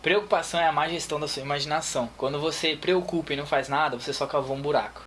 Preocupação é a má gestão da sua imaginação. Quando você preocupa e não faz nada, você só cavou um buraco.